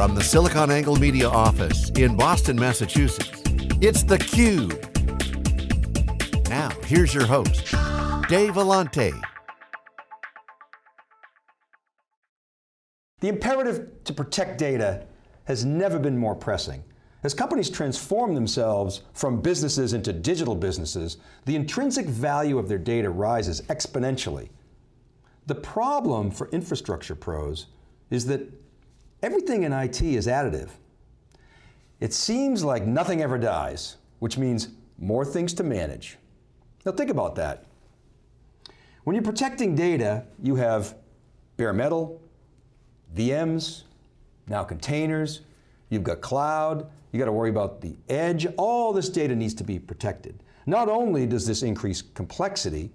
From the SiliconANGLE Media office in Boston, Massachusetts, it's theCUBE. Now, here's your host, Dave Vellante. The imperative to protect data has never been more pressing. As companies transform themselves from businesses into digital businesses, the intrinsic value of their data rises exponentially. The problem for infrastructure pros is that everything in IT is additive. It seems like nothing ever dies, which means more things to manage. Now think about that. When you're protecting data, you have bare metal, VMs, now containers, you've got cloud, you got to worry about the edge, all this data needs to be protected. Not only does this increase complexity,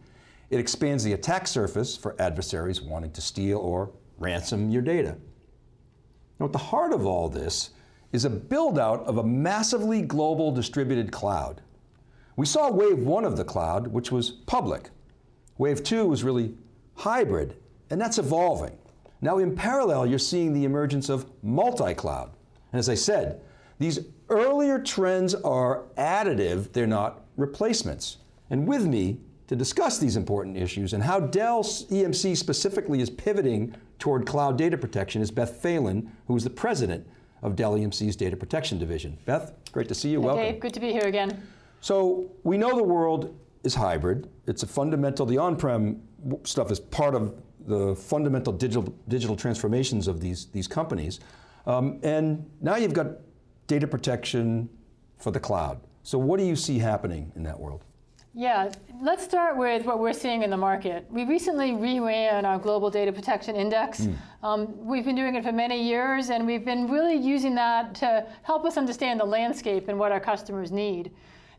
it expands the attack surface for adversaries wanting to steal or ransom your data. Now at the heart of all this is a build out of a massively global distributed cloud. We saw wave one of the cloud, which was public. Wave two was really hybrid, and that's evolving. Now in parallel, you're seeing the emergence of multi-cloud. And as I said, these earlier trends are additive, they're not replacements. And with me to discuss these important issues and how Dell EMC specifically is pivoting toward cloud data protection is Beth Phalen, who is the president of Dell EMC's Data Protection Division. Beth, great to see you, hey welcome. Dave, good to be here again. So we know the world is hybrid. It's a fundamental, the on-prem stuff is part of the fundamental digital, digital transformations of these, these companies. Um, and now you've got data protection for the cloud. So what do you see happening in that world? Yeah, let's start with what we're seeing in the market. We recently reran our Global Data Protection Index. Mm. Um, we've been doing it for many years and we've been really using that to help us understand the landscape and what our customers need.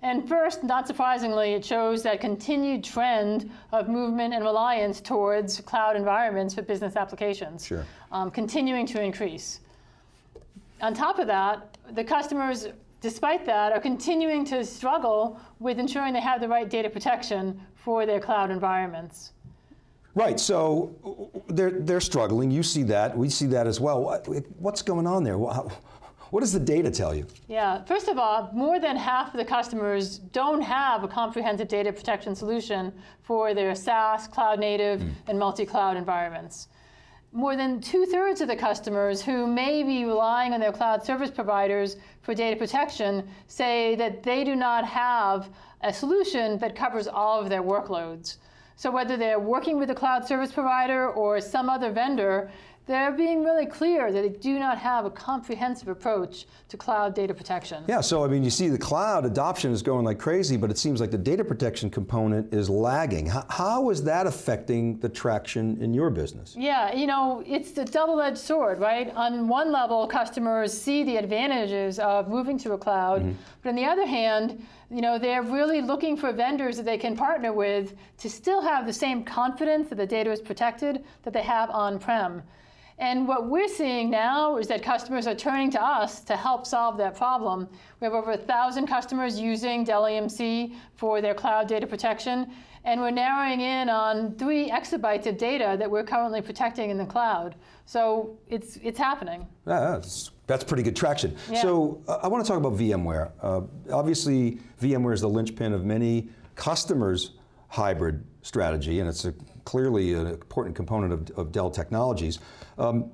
And first, not surprisingly, it shows that continued trend of movement and reliance towards cloud environments for business applications, sure. um, continuing to increase. On top of that, the customers despite that, are continuing to struggle with ensuring they have the right data protection for their cloud environments. Right, so they're, they're struggling, you see that, we see that as well. What's going on there? What does the data tell you? Yeah, first of all, more than half of the customers don't have a comprehensive data protection solution for their SaaS, cloud native, mm. and multi-cloud environments more than two thirds of the customers who may be relying on their cloud service providers for data protection say that they do not have a solution that covers all of their workloads. So whether they're working with a cloud service provider or some other vendor, they're being really clear that they do not have a comprehensive approach to cloud data protection. Yeah, so I mean, you see the cloud adoption is going like crazy, but it seems like the data protection component is lagging. How, how is that affecting the traction in your business? Yeah, you know, it's the double-edged sword, right? On one level, customers see the advantages of moving to a cloud, mm -hmm. but on the other hand, you know, they're really looking for vendors that they can partner with to still have the same confidence that the data is protected that they have on-prem. And what we're seeing now is that customers are turning to us to help solve that problem. We have over a thousand customers using Dell EMC for their cloud data protection, and we're narrowing in on three exabytes of data that we're currently protecting in the cloud. So it's, it's happening. Yeah, that's, that's pretty good traction. Yeah. So uh, I want to talk about VMware. Uh, obviously, VMware is the linchpin of many customers' hybrid strategy, and it's a, clearly an important component of, of Dell Technologies. Um,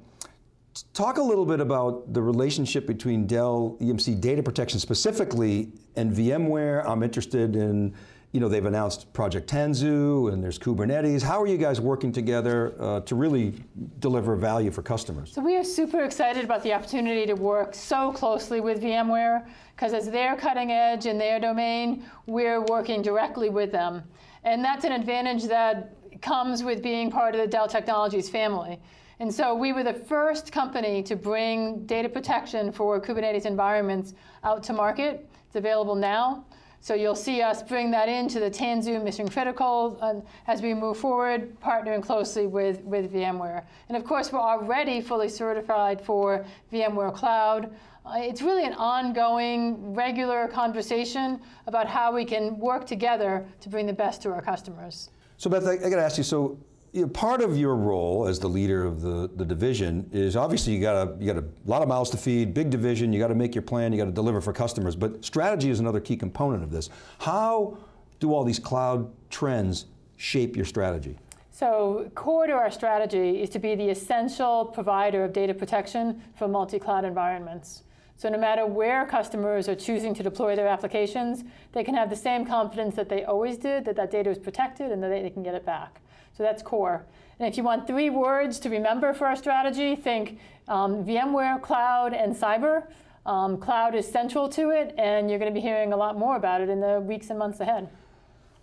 talk a little bit about the relationship between Dell EMC data protection specifically and VMware. I'm interested in, you know, they've announced Project Tanzu and there's Kubernetes. How are you guys working together uh, to really deliver value for customers? So we are super excited about the opportunity to work so closely with VMware because as they're cutting edge in their domain, we're working directly with them. And that's an advantage that comes with being part of the Dell Technologies family. And so we were the first company to bring data protection for Kubernetes environments out to market. It's available now. So you'll see us bring that into the Tanzu Mission Critical uh, as we move forward, partnering closely with, with VMware. And of course, we're already fully certified for VMware Cloud. Uh, it's really an ongoing, regular conversation about how we can work together to bring the best to our customers. So Beth, I, I got to ask you, so you know, part of your role as the leader of the, the division is obviously you got a, you got a lot of mouths to feed, big division, you got to make your plan, you got to deliver for customers, but strategy is another key component of this. How do all these cloud trends shape your strategy? So core to our strategy is to be the essential provider of data protection for multi-cloud environments. So no matter where customers are choosing to deploy their applications, they can have the same confidence that they always did, that that data is protected and that they can get it back. So that's core. And if you want three words to remember for our strategy, think um, VMware, cloud, and cyber. Um, cloud is central to it, and you're going to be hearing a lot more about it in the weeks and months ahead.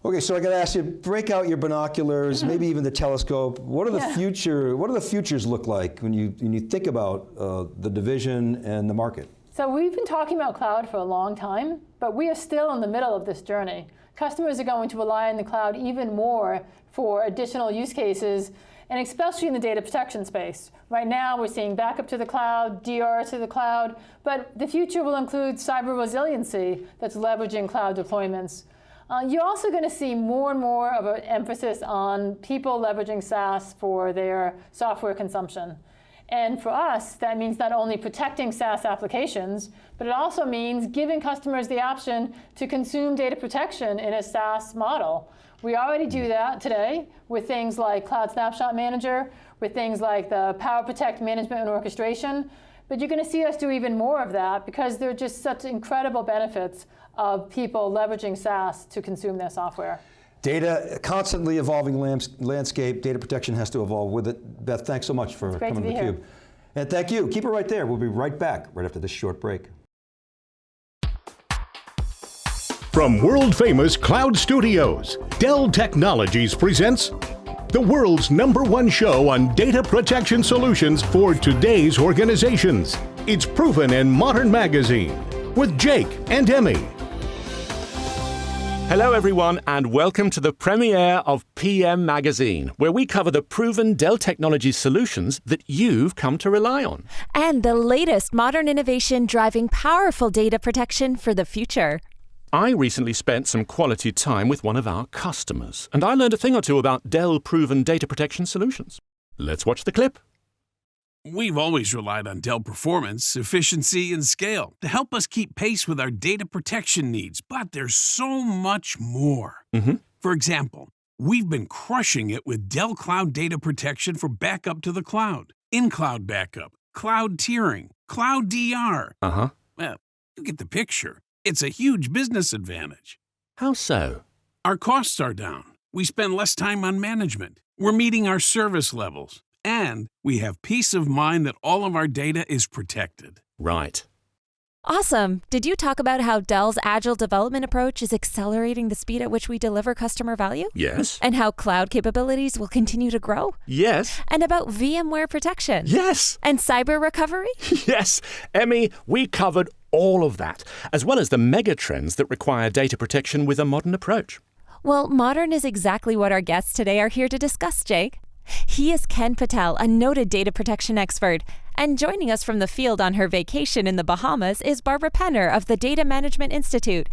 Okay, so I got to ask you, break out your binoculars, maybe even the telescope. What are the Yeah. future? What do the futures look like when you when you think about uh, the division and the market? So we've been talking about cloud for a long time, but we are still in the middle of this journey. Customers are going to rely on the cloud even more for additional use cases, and especially in the data protection space. Right now, we're seeing backup to the cloud, DR to the cloud, but the future will include cyber resiliency that's leveraging cloud deployments. Uh, you're also going to see more and more of an emphasis on people leveraging SaaS for their software consumption. And for us, that means not only protecting SaaS applications, but it also means giving customers the option to consume data protection in a SaaS model. We already do mm-hmm. that today with things like Cloud Snapshot Manager, with things like the Power Protect management and orchestration. But you're going to see us do even more of that because there are just such incredible benefits of people leveraging SaaS to consume their software. Data, constantly evolving lands- landscape, data protection has to evolve with it. Beth, thanks so much for great to coming to here. theCUBE. And thank you, keep it right there. We'll be right back, right after this short break. From world famous cloud studios, Dell Technologies presents the world's number one show on data protection solutions for today's organizations. It's proven in Modern Magazine with Jake and Emmy. Hello, everyone, and welcome to the premiere of PM Magazine, where we cover the proven Dell Technologies solutions that you've come to rely on. and the latest modern innovation driving powerful data protection for the future. I recently spent some quality time with one of our customers, and I learned a thing or two about Dell proven data protection solutions. Let's watch the clip. We've always relied on Dell performance, efficiency, and scale to help us keep pace with our data protection needs, but there's so much more. Mhm. For example, we've been crushing it with Dell Cloud Data Protection for backup to the cloud, in cloud backup, cloud tiering, cloud DR. Uh huh. Well, you get the picture. It's a huge business advantage. How so? Our costs are down. We spend less time on management. We're meeting our service levels. And we have peace of mind that all of our data is protected. Right. Awesome. Did you talk about how Dell's agile development approach is accelerating the speed at which we deliver customer value? Yes. And how cloud capabilities will continue to grow? Yes. And about VMware protection? Yes. And cyber recovery? Yes. Emmy, we covered all of that, as well as the mega trends that require data protection with a modern approach. Well, modern is exactly what our guests today are here to discuss, Jake. He is Ken Patel, a noted data protection expert. And joining us from the field on her vacation in the Bahamas is Barbara Penner of the Data Management Institute.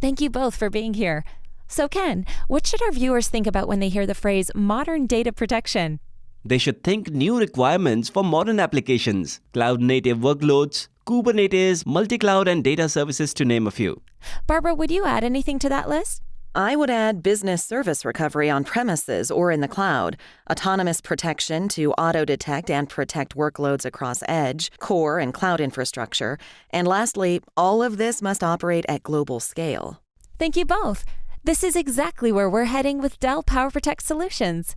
Thank you both for being here. So, Ken, what should our viewers think about when they hear the phrase modern data protection? They should think new requirements for modern applications, cloud native workloads, Kubernetes, multi cloud, and data services, to name a few. Barbara, would you add anything to that list? I would add business service recovery on premises or in the cloud, autonomous protection to auto detect and protect workloads across edge, core, and cloud infrastructure. And lastly, all of this must operate at global scale. Thank you both. This is exactly where we're heading with Dell PowerProtect Solutions.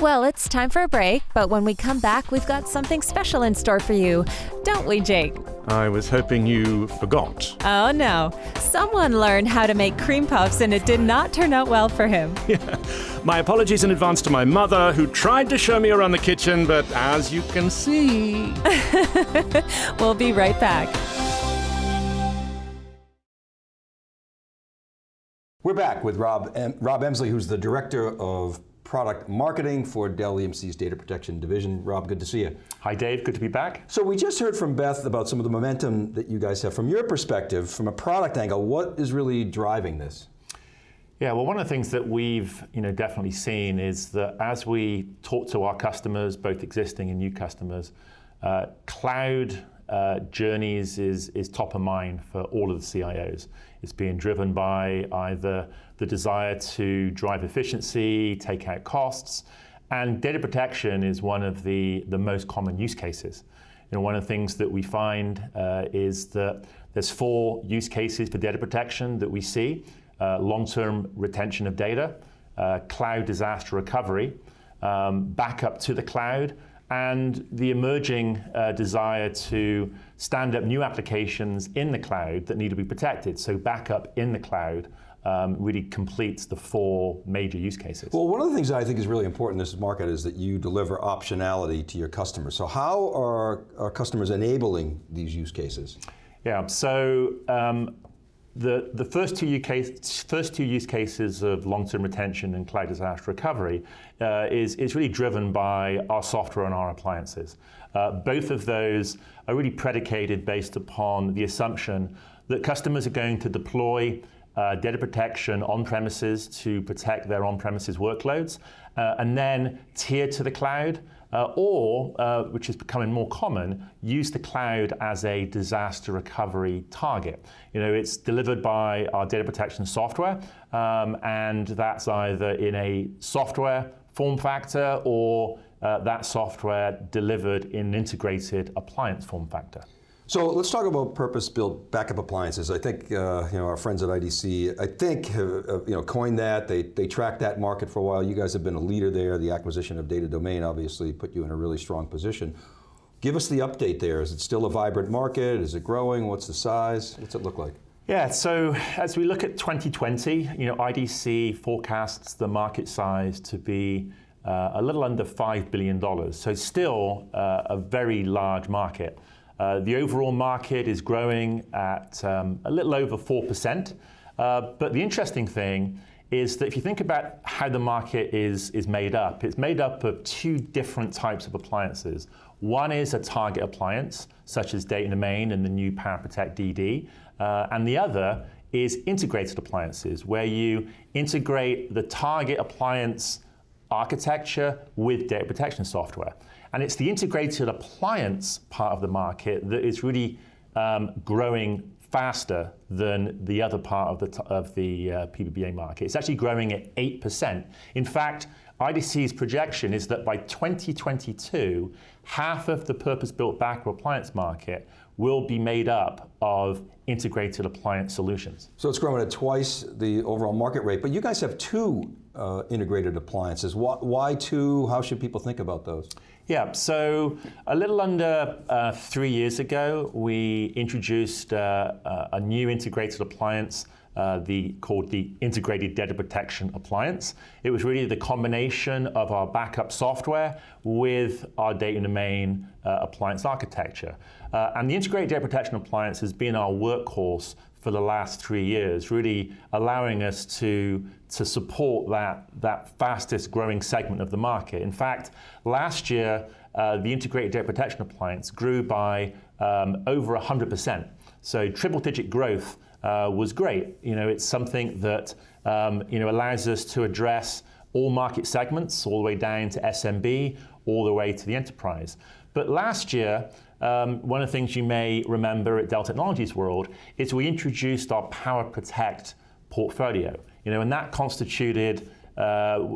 Well, it's time for a break, but when we come back, we've got something special in store for you. Don't we, Jake? I was hoping you forgot. Oh no. Someone learned how to make cream puffs and it did not turn out well for him. My apologies in advance to my mother, who tried to show me around the kitchen, but as you can see. We'll be right back. We're back with Rob, em Rob Emsley, who's the Director of Product Marketing for Dell EMC's Data Protection Division. Rob, good to see you. Hi Dave, good to be back. So we just heard from Beth about some of the momentum that you guys have. From your perspective, from a product angle, what is really driving this? Yeah, well, one of the things that we've you know definitely seen is that as we talk to our customers, both existing and new customers, uh, cloud uh, journeys is is top of mind for all of the CIOs. It's being driven by either the desire to drive efficiency, take out costs, and data protection is one of the the most common use cases. You know, one of the things that we find uh, is that there's four use cases for data protection that we see uh, long-term retention of data, uh, cloud disaster recovery, um, backup to the cloud, and the emerging uh, desire to stand up new applications in the cloud that need to be protected. So backup in the cloud um, really completes the four major use cases. Well, one of the things that I think is really important in this market is that you deliver optionality to your customers. So how are, are customers enabling these use cases? Yeah, so um, the, the first, two case, first two use cases of long-term retention and cloud disaster recovery uh, is, is really driven by our software and our appliances. Uh, both of those are really predicated based upon the assumption that customers are going to deploy uh, data protection on premises to protect their on-premises workloads, uh, and then tier to the cloud uh, or, uh, which is becoming more common, use the cloud as a disaster recovery target. You know, it's delivered by our data protection software, um, and that's either in a software form factor or uh, that software delivered in an integrated appliance form factor. So let's talk about purpose-built backup appliances. I think uh, you know our friends at IDC, I think have, uh, you know coined that. They they tracked that market for a while. You guys have been a leader there. The acquisition of Data Domain obviously put you in a really strong position. Give us the update there. Is it still a vibrant market? Is it growing? What's the size? What's it look like? Yeah, so as we look at 2020, you know, IDC forecasts the market size to be uh, a little under $5 billion. So still uh, a very large market. Uh, the overall market is growing at um, a little over 4%. Uh, but the interesting thing is that if you think about how the market is, is made up, it's made up of two different types of appliances. One is a target appliance, such as Data Domain and the new PowerProtect DD, uh, and the other is integrated appliances, where you integrate the target appliance architecture with data protection software. And it's the integrated appliance part of the market that is really um, growing faster than the other part of the, of the uh, PBBA market. It's actually growing at 8%. In fact, IDC's projection is that by 2022, half of the purpose-built backup appliance market will be made up of integrated appliance solutions. So it's growing at twice the overall market rate, but you guys have two uh, integrated appliances. Why, why, two? How should people think about those? Yeah, so a little under uh, three years ago, we introduced uh, a new integrated appliance uh, the, called the Integrated Data Protection Appliance. It was really the combination of our backup software with our data domain uh, appliance architecture. Uh, and the Integrated Data Protection Appliance has been our workhorse for the last three years, really allowing us to, to support that, that fastest growing segment of the market. In fact, last year, uh, the integrated data protection appliance grew by um, over 100%. So triple digit growth uh, was great. You know, it's something that um, you know, allows us to address all market segments, all the way down to SMB, all the way to the enterprise. But last year, um, one of the things you may remember at Dell Technologies World is we introduced our PowerProtect portfolio. You know, and that constituted uh,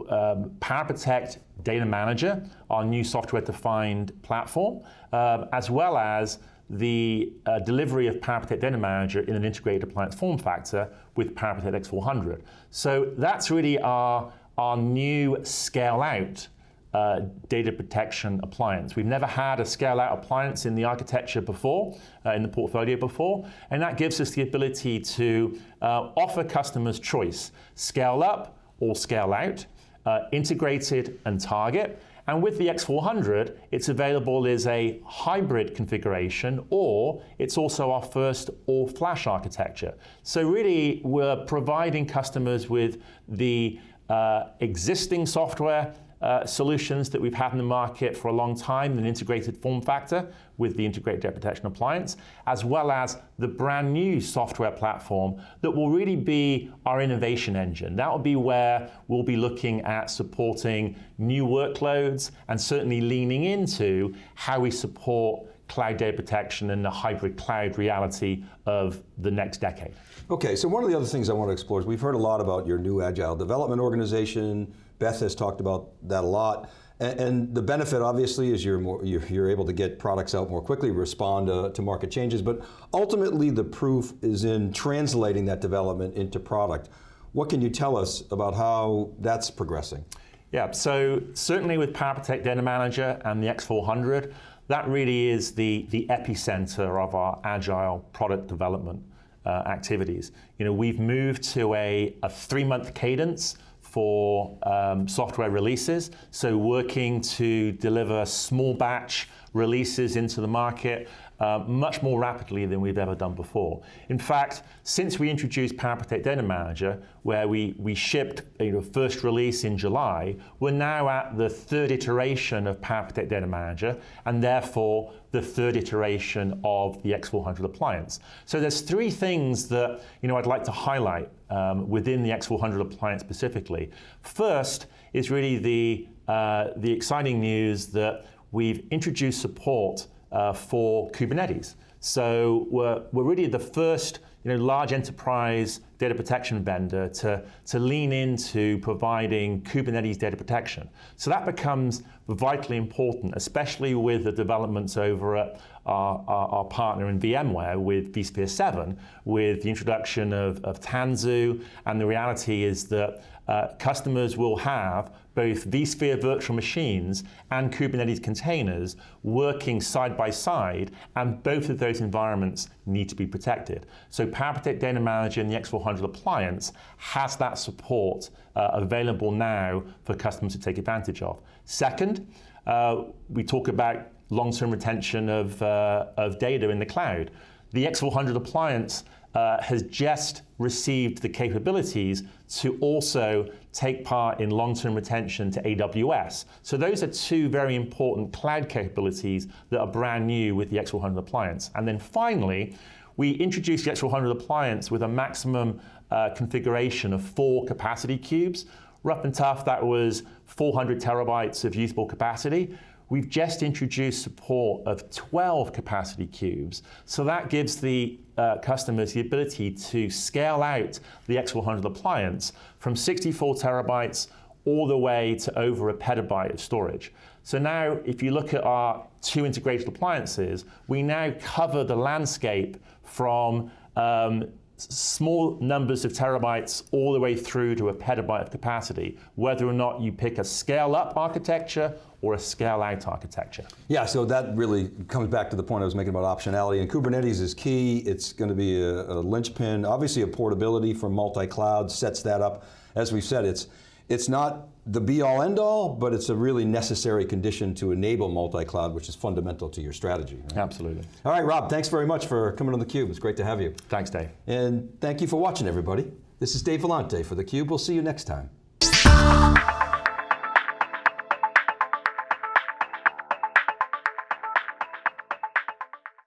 um, PowerProtect Data Manager, our new software-defined platform, uh, as well as the uh, delivery of PowerProtect Data Manager in an integrated appliance form factor with PowerProtect X400. So that's really our, our new scale-out uh, data protection appliance. We've never had a scale-out appliance in the architecture before, uh, in the portfolio before, and that gives us the ability to uh, offer customers choice, scale up or scale out, uh, integrated and target, and with the X400, it's available as a hybrid configuration, or it's also our first all-flash architecture. So really, we're providing customers with the uh, existing software uh, solutions that we've had in the market for a long time, an integrated form factor with the integrated data protection appliance, as well as the brand new software platform that will really be our innovation engine. That will be where we'll be looking at supporting new workloads and certainly leaning into how we support cloud data protection and the hybrid cloud reality of the next decade. Okay, so one of the other things I want to explore is we've heard a lot about your new agile development organization. Beth has talked about that a lot. And, and the benefit obviously is you're, more, you're, you're, able to get products out more quickly, respond to, to market changes, but ultimately the proof is in translating that development into product. What can you tell us about how that's progressing? Yeah, so certainly with PowerProtect Data Manager and the X400, that really is the, the epicenter of our agile product development uh, activities. You know, we've moved to a, a three-month cadence for um, software releases, so working to deliver small batch releases into the market uh, much more rapidly than we've ever done before. In fact, since we introduced PowerProtect Data Manager, where we, we shipped you know, first release in July, we're now at the third iteration of PowerProtect Data Manager, and therefore the third iteration of the X400 appliance. So there's three things that you know, I'd like to highlight um, within the X400 appliance specifically. First is really the, uh, the exciting news that we've introduced support uh, for Kubernetes. So we're, we're really the first you know, large enterprise data protection vendor to, to lean into providing Kubernetes data protection. So that becomes vitally important, especially with the developments over at our, our, our partner in VMware with vSphere 7, with the introduction of, of Tanzu, and the reality is that uh, customers will have both vSphere virtual machines and Kubernetes containers working side by side, and both of those environments need to be protected. So PowerProtect Data Manager and the X400 appliance has that support uh, available now for customers to take advantage of. Second, uh, we talk about long-term retention of, uh, of data in the cloud. The X400 appliance uh, has just received the capabilities to also take part in long-term retention to AWS. So those are two very important cloud capabilities that are brand new with the X400 appliance. And then finally, we introduced the X400 appliance with a maximum uh, configuration of four capacity cubes. Rough and tough, that was 400 terabytes of usable capacity. We've just introduced support of 12 capacity cubes, so that gives the uh, customers the ability to scale out the X100 appliance from 64 terabytes all the way to over a petabyte of storage. So now, if you look at our two integrated appliances, we now cover the landscape from um, small numbers of terabytes all the way through to a petabyte of capacity, whether or not you pick a scale-up architecture or a scale-out architecture. Yeah, so that really comes back to the point I was making about optionality, and Kubernetes is key. It's going to be a, a linchpin. Obviously, a portability from multi-cloud sets that up. As we've said, it's it's not the be-all, end-all, but it's a really necessary condition to enable multi-cloud, which is fundamental to your strategy. Right? Absolutely. All right, Rob, thanks very much for coming on theCUBE. It's great to have you. Thanks, Dave. And thank you for watching, everybody. This is Dave Vellante for theCUBE. We'll see you next time.